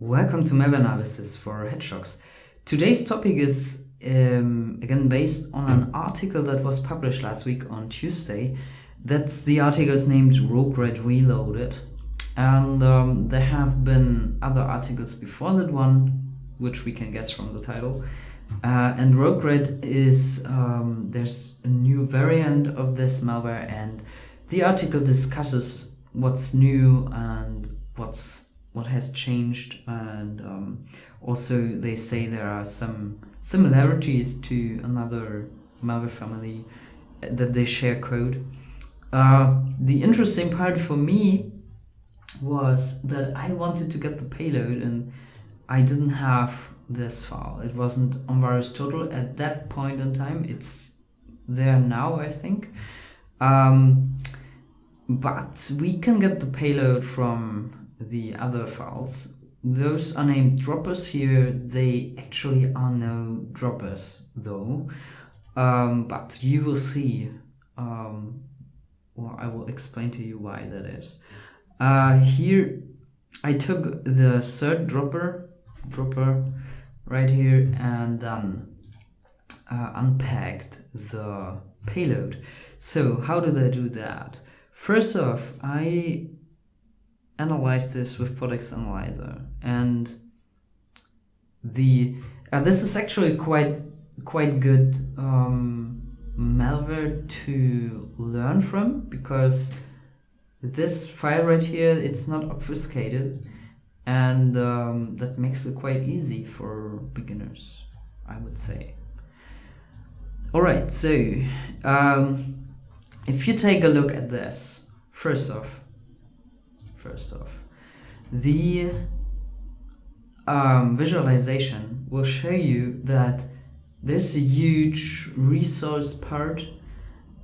Welcome to malware analysis for Hedgehogs. Today's topic is um, again based on an article that was published last week on Tuesday. That's the article is named ROKRAT Reloaded, and um, there have been other articles before that one, which we can guess from the title. Uh, and ROKRAT is um, there's a new variant of this malware, and the article discusses what's new and what's what has changed and um, also they say there are some similarities to another malware family that they share code. Uh, the interesting part for me was that I wanted to get the payload and I didn't have this file. It wasn't on VirusTotal at that point in time. It's there now, I think. Um, but we can get the payload from the other files. Those are named droppers here. They actually are no droppers though. Um, but you will see. Um, well, I will explain to you why that is. Uh, here, I took the third dropper, dropper right here, and then uh, unpacked the payload. So how did I do that? First off, I analyze this with PortEx Analyzer. And the uh, this is actually quite quite good um, malware to learn from because this file right here it's not obfuscated and um, that makes it quite easy for beginners I would say. Alright so um, if you take a look at this first off first off. The um, visualization will show you that there's a huge resource part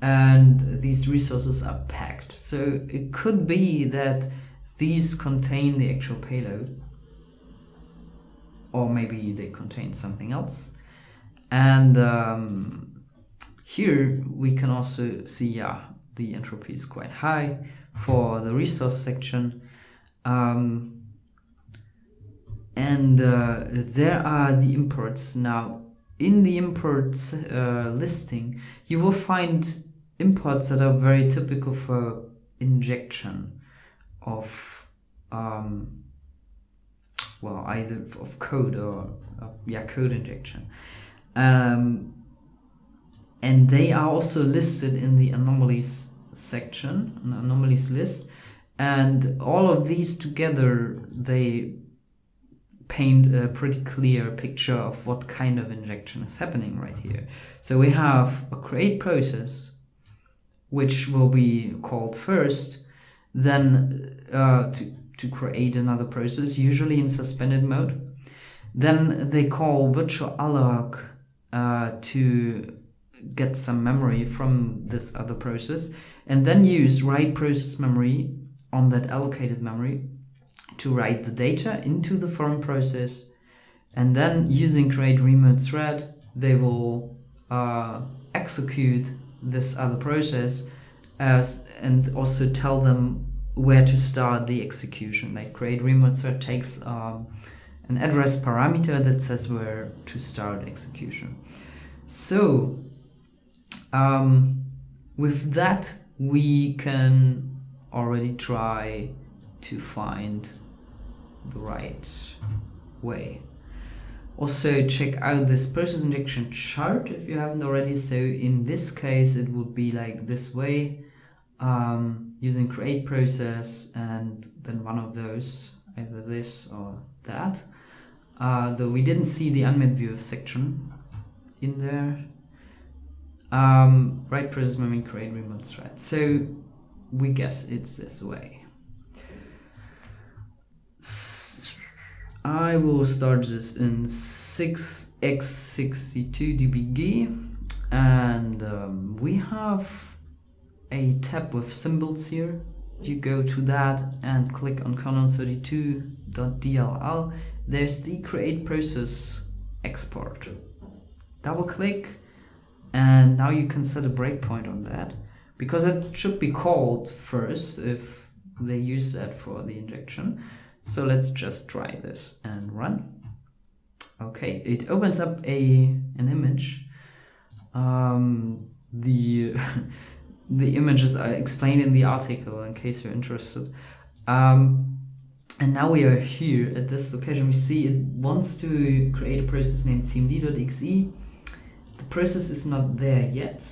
and these resources are packed. So it could be that these contain the actual payload or maybe they contain something else. And um, here we can also see, yeah, the entropy is quite high for the resource section. Um, and uh, there are the imports. Now, in the imports uh, listing, you will find imports that are very typical for injection of, um, well, either of code or, uh, yeah, code injection. Um, and they are also listed in the anomalies section, an anomalies list, and all of these together, they paint a pretty clear picture of what kind of injection is happening right here. So we have a create process, which will be called first, then uh, to, to create another process, usually in suspended mode. Then they call virtual alloc uh, to get some memory from this other process and then use write process memory on that allocated memory to write the data into the foreign process. And then using create remote thread they will uh, execute this other process as and also tell them where to start the execution. Like create remote thread takes um, an address parameter that says where to start execution. So um, with that we can already try to find the right way. Also check out this process injection chart if you haven't already. So in this case it would be like this way um, using create process and then one of those either this or that. Uh, though we didn't see the unmap view section in there um, write process memory create remote thread. So we guess it's this way. I will start this in x64dbg and um, we have a tab with symbols here. You go to that and click on kernel32.dll. There's the create process export. Double click and now you can set a breakpoint on that because it should be called first if they use that for the injection So let's just try this and run. Okay, it opens up a an image. Um, the the images are explained in the article in case you're interested. Um, and now we are here at this location. We see it wants to create a process named cmd.exe. Process is not there yet.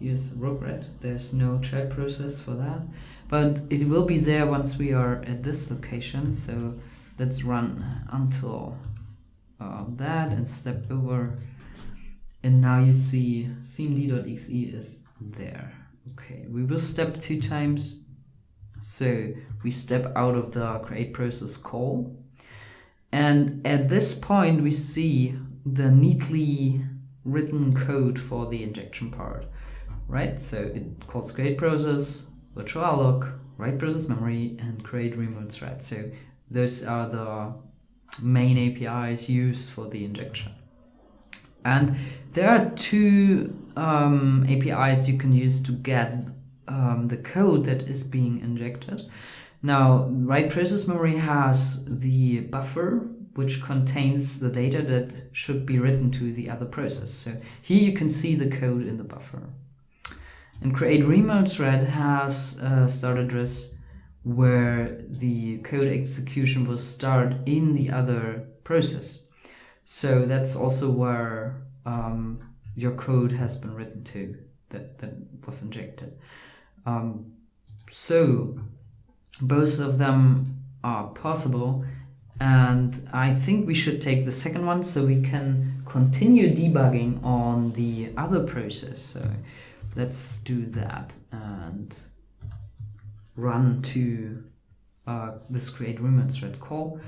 Here's ROKRAT. There's no child process for that. But it will be there once we are at this location. So let's run until uh, that and step over. And now you see cmd.exe is there. Okay, we will step two times. So we step out of the create process call. And at this point, we see the neatly written code for the injection part, right? So it calls create process, virtual alloc, write process memory, and create remote thread. So those are the main APIs used for the injection. And there are two um, APIs you can use to get um, the code that is being injected. Now, write process memory has the buffer which contains the data that should be written to the other process. So here you can see the code in the buffer. And create remote thread has a start address where the code execution will start in the other process. So that's also where um, your code has been written to that, that was injected. Um, so both of them are possible and I think we should take the second one so we can continue debugging on the other process. So let's do that and run to uh, this create remote thread call.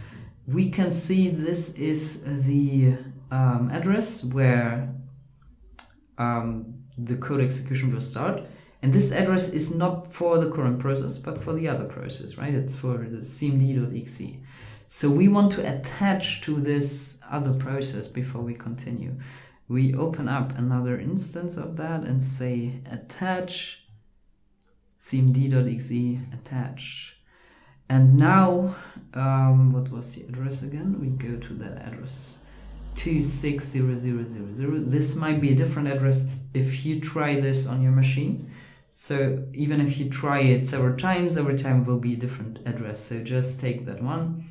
We can see this is the um, address where um, the code execution will start. And this address is not for the current process, but for the other process, right? It's for the cmd.exe. So we want to attach to this other process before we continue. We open up another instance of that and say attach cmd.exe attach. And now, um, what was the address again? We go to that address 260000. This might be a different address if you try this on your machine. So even if you try it several times, every time will be a different address. So just take that one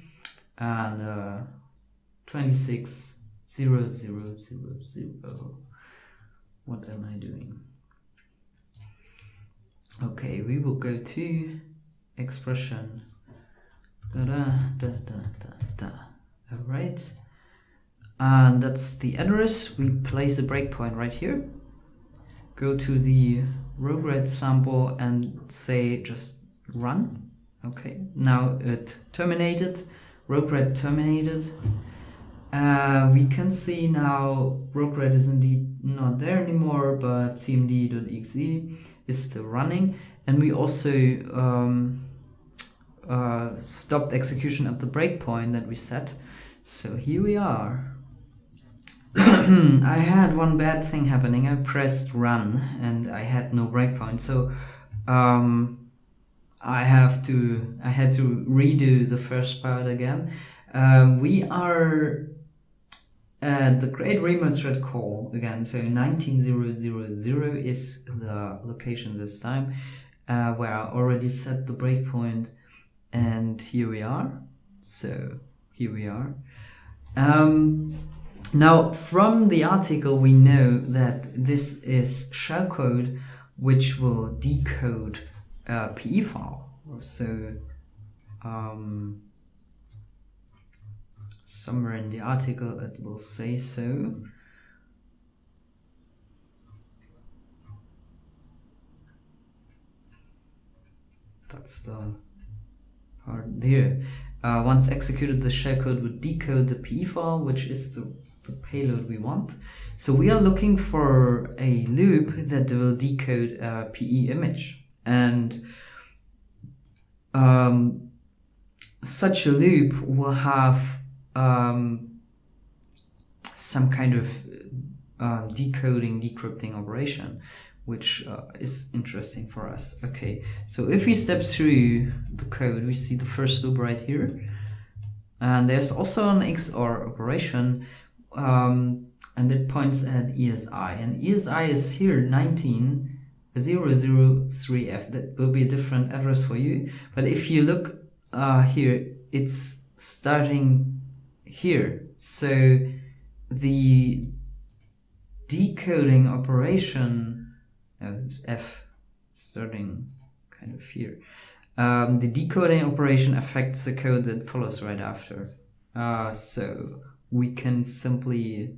and uh, 260000. What am I doing? Okay, we will go to expression. Da da da da da da. Alright. And that's the address. We place a breakpoint right here. Go to the ROKRAT sample and say just run. Okay, now it terminated. ROKRAT terminated. Uh, we can see now ROKRAT is indeed not there anymore, but cmd.exe is still running. And we also um, uh, stopped execution at the breakpoint that we set. So here we are. I had one bad thing happening. I pressed run and I had no breakpoint. So um, I have to I had to redo the first part again. Um, we are at the Create Remote Thread call again. So 19000 is the location this time uh, where I already set the breakpoint and here we are. So here we are. Um, now, from the article, we know that this is shellcode which will decode a PE file. So, um, somewhere in the article it will say so. That's the part there. Uh, once executed, the shellcode would decode the PE file, which is the, the payload we want. So we are looking for a loop that will decode a PE image. And um, such a loop will have um, some kind of uh, decoding, decrypting operation which uh, is interesting for us. Okay, so if we step through the code, we see the first loop right here. And there's also an XOR operation um, and it points at ESI. And ESI is here 19003F. That will be a different address for you. But if you look uh, here, it's starting here. So the decoding operation, F starting kind of here. Um, the decoding operation affects the code that follows right after. Uh, so we can simply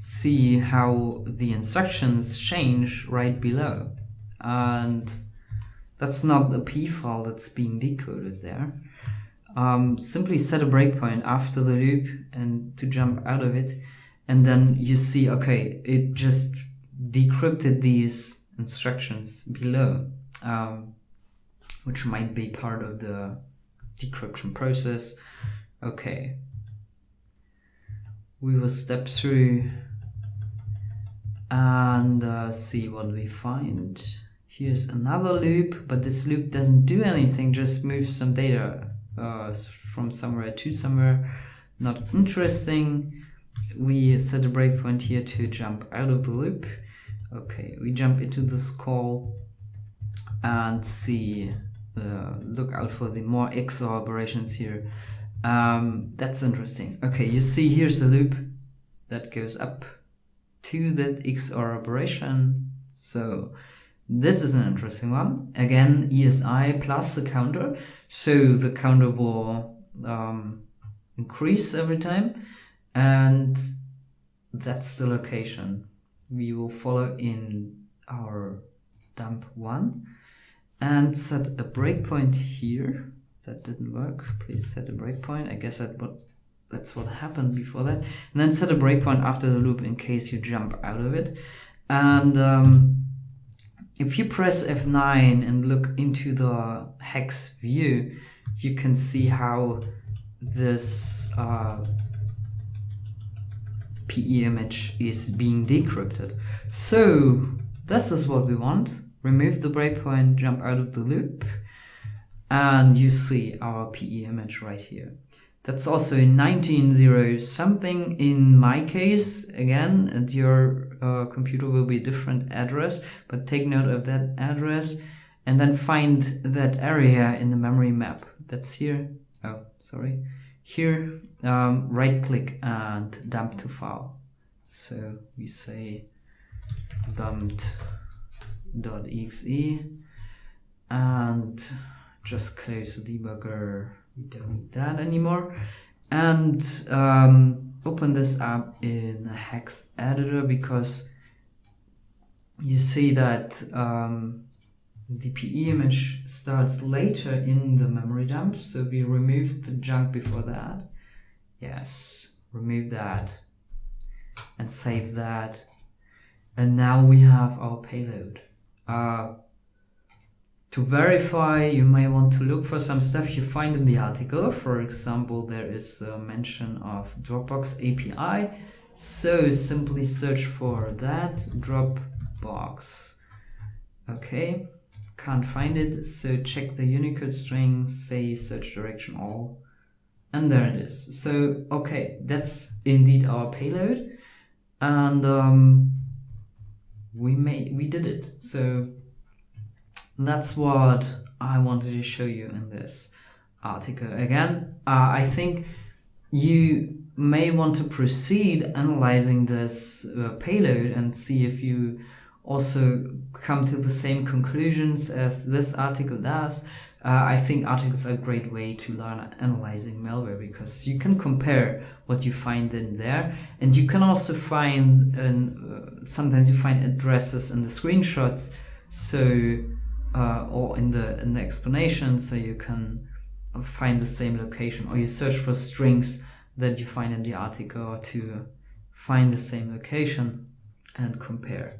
see how the instructions change right below. And that's not the PE file that's being decoded there. Um, simply set a breakpoint after the loop and to jump out of it. And then you see, okay, it just decrypted these instructions below, um, which might be part of the decryption process. Okay. We will step through and uh, see what we find. Here's another loop, but this loop doesn't do anything, just moves some data uh, from somewhere to somewhere. Not interesting. We set a breakpoint here to jump out of the loop. Okay, we jump into this call and see, uh, look out for the more XOR operations here. Um, that's interesting. Okay, you see here's a loop that goes up to that XOR operation. So this is an interesting one. Again, ESI plus the counter. So the counter will um, increase every time and that's the location we will follow in our dump one and set a breakpoint here that didn't work please set a breakpoint I guess that what that's what happened before that and then set a breakpoint after the loop in case you jump out of it and um, if you press F9 and look into the hex view you can see how this uh, PE image is being decrypted. So this is what we want. Remove the breakpoint, jump out of the loop, and you see our PE image right here. That's also in 19.0 something in my case, again, your uh, computer will be a different address, but take note of that address and then find that area in the memory map. That's here. Oh, sorry. Here, um, right click and dump to file. So we say dumped.exe and just close the debugger. We don't need that anymore. And um, open this up in the hex editor because you see that um, the PE image starts later in the memory dump, so we removed the junk before that. Yes, remove that and save that. And now we have our payload. Uh, to verify, you may want to look for some stuff you find in the article. For example, there is a mention of Dropbox API. So simply search for that Dropbox. Okay, can't find it, so check the Unicode string, say search direction all, and there it is. So, okay, that's indeed our payload, and um, we made, we did it. So that's what I wanted to show you in this article. Again, uh, I think you may want to proceed analyzing this uh, payload and see if you also come to the same conclusions as this article does. Uh, I think articles are a great way to learn analyzing malware because you can compare what you find in there and you can also find uh, sometimes you find addresses in the screenshots so uh, or in the in the explanation so you can find the same location or you search for strings that you find in the article to find the same location and compare.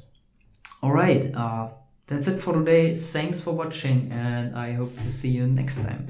Alright, uh, that's it for today. Thanks for watching and I hope to see you next time.